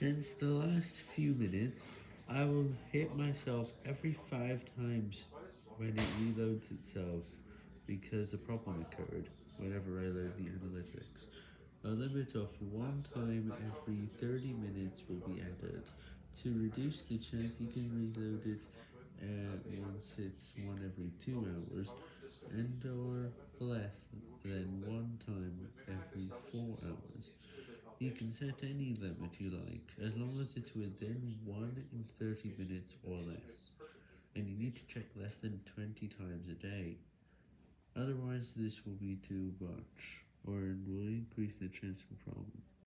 Since the last few minutes, I will hit myself every 5 times when it reloads itself, because a problem occurred whenever I load the analytics. A limit of 1 time every 30 minutes will be added, to reduce the chance you can reload it once it's 1 every 2 hours, and or less than 1 time every 4 hours. You can set any limit you like, as long as it's within 1 in 30 minutes or less, and you need to check less than 20 times a day, otherwise this will be too much, or it will increase the chance for problems.